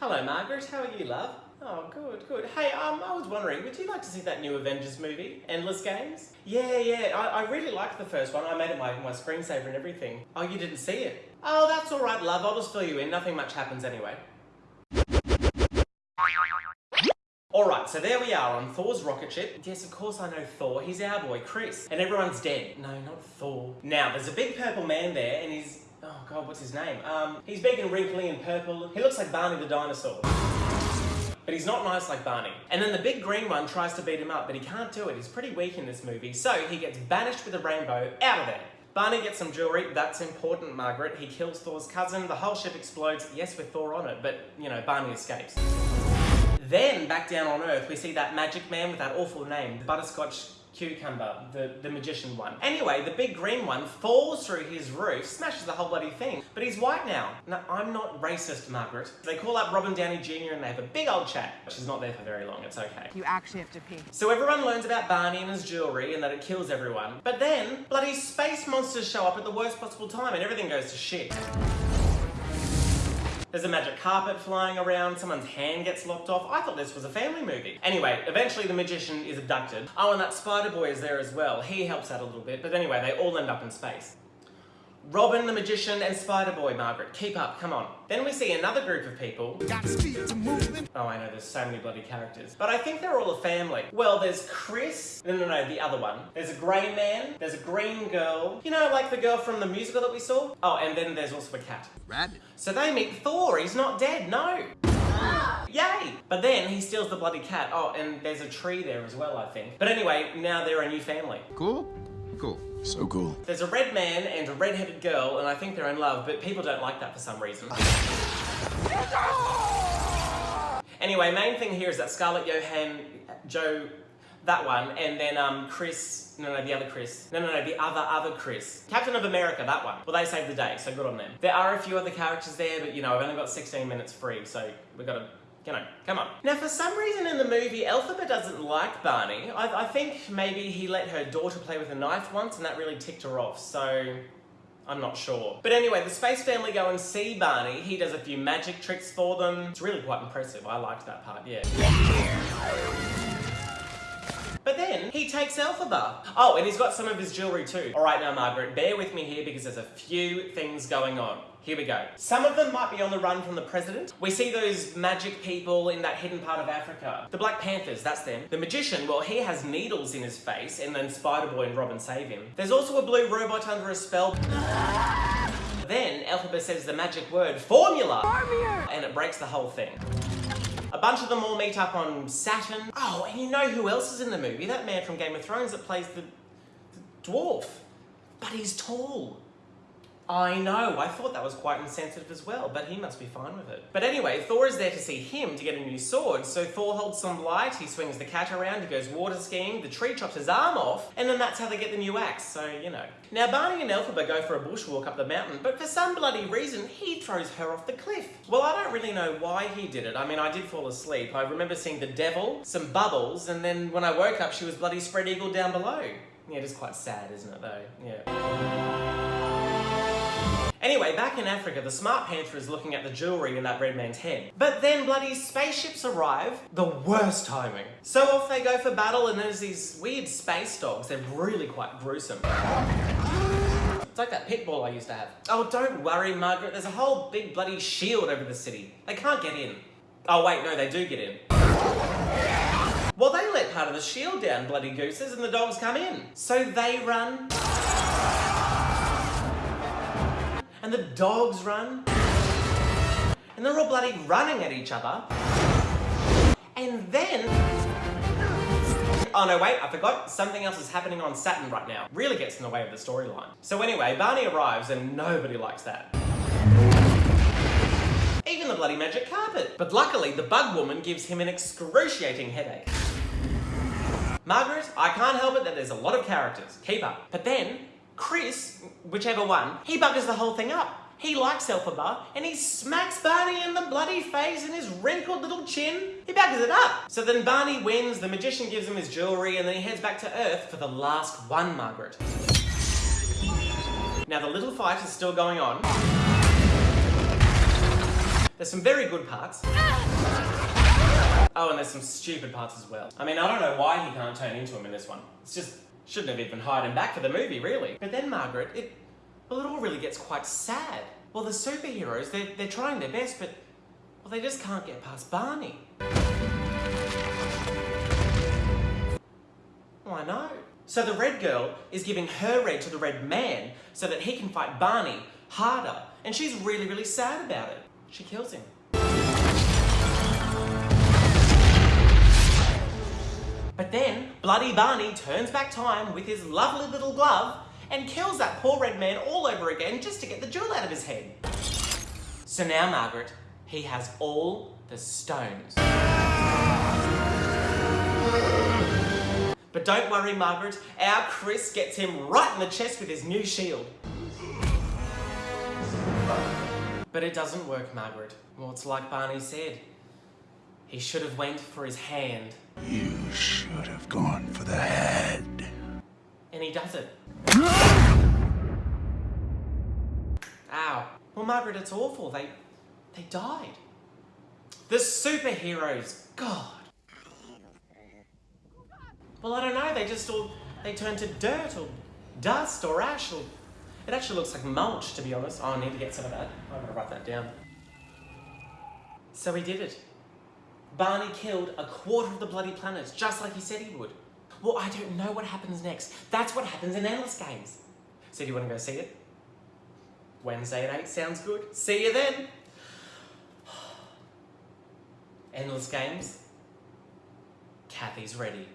Hello, Margaret. How are you, love? Oh, good, good. Hey, um, I was wondering, would you like to see that new Avengers movie, Endless Games? Yeah, yeah, I, I really liked the first one. I made it my, my screensaver and everything. Oh, you didn't see it? Oh, that's all right, love. I'll just fill you in. Nothing much happens anyway. Alright, so there we are on Thor's rocket ship. Yes, of course I know Thor. He's our boy, Chris. And everyone's dead. No, not Thor. Now, there's a big purple man there, and he's... Oh, God, what's his name? Um, he's big and wrinkly and purple. He looks like Barney the dinosaur. But he's not nice like Barney. And then the big green one tries to beat him up, but he can't do it. He's pretty weak in this movie, so he gets banished with a rainbow out of there. Barney gets some jewelry, that's important, Margaret. He kills Thor's cousin, the whole ship explodes, yes, with Thor on it, but, you know, Barney escapes. Then, back down on Earth, we see that magic man with that awful name, Butterscotch Cucumber, the, the magician one. Anyway, the big green one falls through his roof, smashes the whole bloody thing, but he's white now. No, I'm not racist, Margaret. They call up Robin Downey Jr. and they have a big old chat. She's not there for very long, it's okay. You actually have to pee. So everyone learns about Barney and his jewelry and that it kills everyone. But then, bloody space monsters show up at the worst possible time and everything goes to shit. There's a magic carpet flying around, someone's hand gets lopped off. I thought this was a family movie. Anyway, eventually the magician is abducted. Oh, and that spider boy is there as well. He helps out a little bit, but anyway, they all end up in space. Robin the Magician and Spider-Boy, Margaret. Keep up, come on. Then we see another group of people. Oh, I know, there's so many bloody characters. But I think they're all a family. Well, there's Chris. No, no, no, the other one. There's a grey man. There's a green girl. You know, like the girl from the musical that we saw? Oh, and then there's also a cat. Rabbit. So they meet Thor. He's not dead, no. Ah! Yay! But then he steals the bloody cat. Oh, and there's a tree there as well, I think. But anyway, now they're a new family. Cool? Cool. So cool. There's a red man and a red-headed girl, and I think they're in love, but people don't like that for some reason. anyway, main thing here is that Scarlett Johansson, Joe, that one, and then um, Chris, no, no, the other Chris. No, no, no, the other, other Chris. Captain of America, that one. Well, they saved the day, so good on them. There are a few other characters there, but you know, I've only got 16 minutes free, so we've got to you know, come on. Now, for some reason in the movie, Elphaba doesn't like Barney. I, I, think maybe he let her daughter play with a knife once and that really ticked her off, so I'm not sure. But anyway, the Space Family go and see Barney. He does a few magic tricks for them. It's really quite impressive. I liked that part, yeah. He takes Elphaba. Oh, and he's got some of his jewelry too. All right now, Margaret, bear with me here because there's a few things going on. Here we go. Some of them might be on the run from the president. We see those magic people in that hidden part of Africa. The Black Panthers, that's them. The magician, well, he has needles in his face, and then Spider-Boy and Robin save him. There's also a blue robot under a spell. then Elphaba says the magic word, formula! Formula! And it breaks the whole thing. A bunch of them all meet up on Saturn. Oh, and you know who else is in the movie? That man from Game of Thrones that plays the, the dwarf. But he's tall. I know, I thought that was quite insensitive as well, but he must be fine with it. But anyway, Thor is there to see him to get a new sword, so Thor holds some light, he swings the cat around, he goes water skiing, the tree chops his arm off, and then that's how they get the new axe, so you know. Now Barney and Elphaba go for a bushwalk up the mountain, but for some bloody reason, he throws her off the cliff. Well, I don't really know why he did it. I mean, I did fall asleep. I remember seeing the devil, some bubbles, and then when I woke up, she was bloody spread eagle down below. Yeah, it is quite sad, isn't it, though? Yeah. Anyway, back in Africa, the smart panther is looking at the jewellery in that red man's head. But then bloody spaceships arrive, the worst timing. So off they go for battle and there's these weird space dogs, they're really quite gruesome. It's like that pit bull I used to have. Oh, don't worry, Margaret, there's a whole big bloody shield over the city. They can't get in. Oh wait, no, they do get in. Well, they let part of the shield down, bloody gooses, and the dogs come in. So they run and the dogs run. And they're all bloody running at each other. And then... Oh no, wait, I forgot. Something else is happening on Saturn right now. Really gets in the way of the storyline. So anyway, Barney arrives and nobody likes that. Even the bloody magic carpet. But luckily, the bug woman gives him an excruciating headache. Margaret, I can't help it that there's a lot of characters. Keep up. But then, Chris, whichever one, he buggers the whole thing up. He likes Elphaba, and he smacks Barney in the bloody face and his wrinkled little chin. He buggers it up. So then Barney wins, the magician gives him his jewellery, and then he heads back to Earth for the last one, Margaret. Now the little fight is still going on. There's some very good parts. Oh, and there's some stupid parts as well. I mean, I don't know why he can't turn into him in this one. It's just, shouldn't have even hired him back for the movie, really. But then, Margaret, it, well, it all really gets quite sad. Well, the superheroes, they're, they're trying their best, but, well, they just can't get past Barney. Oh, I know. So the red girl is giving her red to the red man so that he can fight Barney harder. And she's really, really sad about it. She kills him. Bloody Barney turns back time with his lovely little glove and kills that poor red man all over again just to get the jewel out of his head. So now, Margaret, he has all the stones. But don't worry, Margaret, our Chris gets him right in the chest with his new shield. But it doesn't work, Margaret. Well, it's like Barney said. He should have went for his hand. You should have gone for the head. And he doesn't. Ow. Well, Margaret, it's awful. They, they died. The superheroes. God. Well, I don't know. They just all, they turned to dirt or dust or ash or... It actually looks like mulch, to be honest. Oh, I need to get some of that. I'm gonna write that down. So he did it. Barney killed a quarter of the bloody planets, just like he said he would. Well, I don't know what happens next. That's what happens in Endless Games. So do you want to go see it? Wednesday at 8 sounds good. See you then. Endless Games. Kathy's ready.